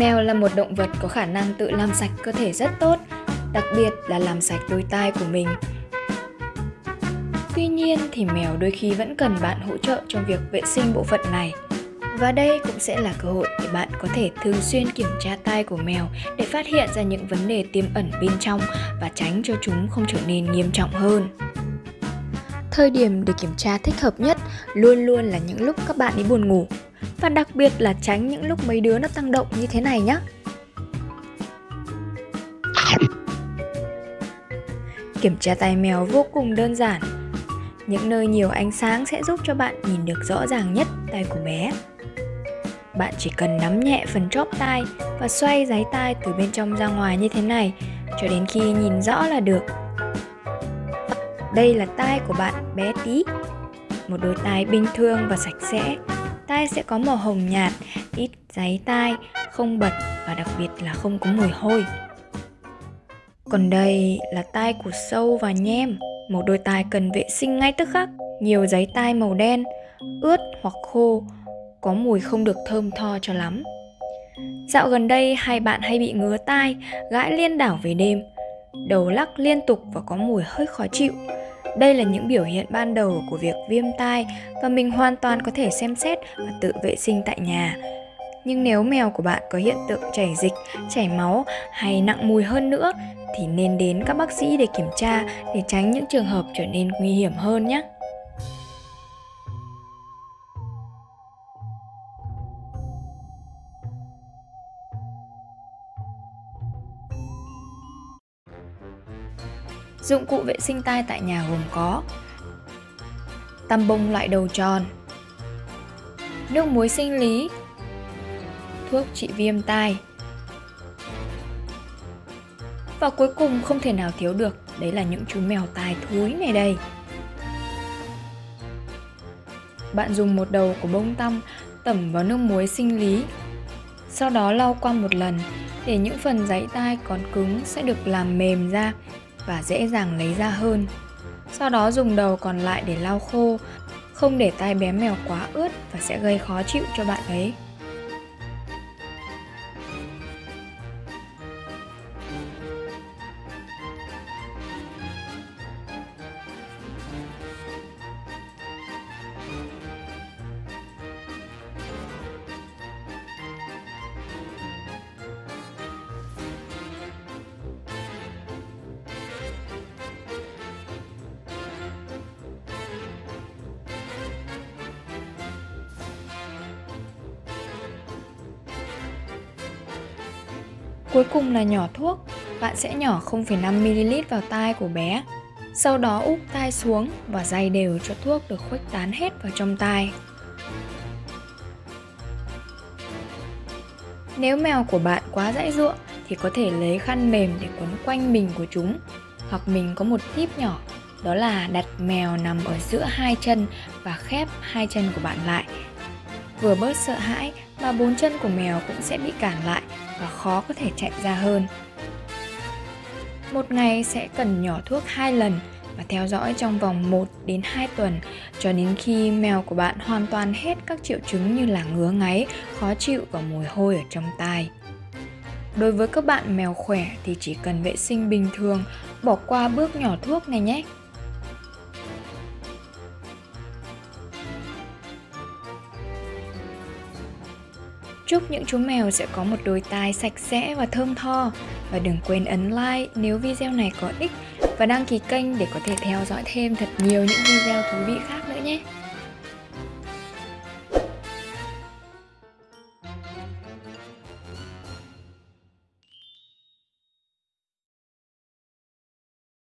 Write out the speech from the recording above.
Mèo là một động vật có khả năng tự làm sạch cơ thể rất tốt, đặc biệt là làm sạch đôi tai của mình. Tuy nhiên thì mèo đôi khi vẫn cần bạn hỗ trợ trong việc vệ sinh bộ phận này. Và đây cũng sẽ là cơ hội để bạn có thể thường xuyên kiểm tra tai của mèo để phát hiện ra những vấn đề tiềm ẩn bên trong và tránh cho chúng không trở nên nghiêm trọng hơn. Thời điểm để kiểm tra thích hợp nhất luôn luôn là những lúc các bạn đi buồn ngủ và đặc biệt là tránh những lúc mấy đứa nó tăng động như thế này nhé. Kiểm tra tai mèo vô cùng đơn giản. Những nơi nhiều ánh sáng sẽ giúp cho bạn nhìn được rõ ràng nhất tai của bé. Bạn chỉ cần nắm nhẹ phần chóp tai và xoay giấy tai từ bên trong ra ngoài như thế này cho đến khi nhìn rõ là được. Đây là tai của bạn bé tí. Một đôi tai bình thường và sạch sẽ. Tai sẽ có màu hồng nhạt, ít giấy tai, không bật và đặc biệt là không có mùi hôi. Còn đây là tai của sâu và nhem, một đôi tai cần vệ sinh ngay tức khắc. Nhiều giấy tai màu đen, ướt hoặc khô, có mùi không được thơm tho cho lắm. Dạo gần đây hai bạn hay bị ngứa tai, gãi liên đảo về đêm, đầu lắc liên tục và có mùi hơi khó chịu. Đây là những biểu hiện ban đầu của việc viêm tai và mình hoàn toàn có thể xem xét và tự vệ sinh tại nhà. Nhưng nếu mèo của bạn có hiện tượng chảy dịch, chảy máu hay nặng mùi hơn nữa thì nên đến các bác sĩ để kiểm tra để tránh những trường hợp trở nên nguy hiểm hơn nhé. Dụng cụ vệ sinh tai tại nhà gồm có Tăm bông loại đầu tròn, Nước muối sinh lý, Thuốc trị viêm tai. Và cuối cùng không thể nào thiếu được, Đấy là những chú mèo tai thúi này đây. Bạn dùng một đầu của bông tăm tẩm vào nước muối sinh lý, Sau đó lau qua một lần để những phần giấy tai còn cứng sẽ được làm mềm ra và dễ dàng lấy ra hơn. Sau đó dùng đầu còn lại để lau khô, không để tay bé mèo quá ướt và sẽ gây khó chịu cho bạn ấy. Cuối cùng là nhỏ thuốc, bạn sẽ nhỏ 0,5ml vào tai của bé. Sau đó úp tai xuống và dày đều cho thuốc được khuếch tán hết vào trong tai. Nếu mèo của bạn quá dãy dụa thì có thể lấy khăn mềm để quấn quanh mình của chúng. Hoặc mình có một tip nhỏ, đó là đặt mèo nằm ở giữa hai chân và khép hai chân của bạn lại. Vừa bớt sợ hãi mà bốn chân của mèo cũng sẽ bị cản lại và khó có thể chạy ra hơn. Một ngày sẽ cần nhỏ thuốc 2 lần và theo dõi trong vòng 1 đến 2 tuần cho đến khi mèo của bạn hoàn toàn hết các triệu chứng như là ngứa ngáy, khó chịu và mùi hôi ở trong tai. Đối với các bạn mèo khỏe thì chỉ cần vệ sinh bình thường, bỏ qua bước nhỏ thuốc này nhé. Chúc những chú mèo sẽ có một đôi tai sạch sẽ và thơm tho. Và đừng quên ấn like nếu video này có ích và đăng ký kênh để có thể theo dõi thêm thật nhiều những video thú vị khác nữa nhé.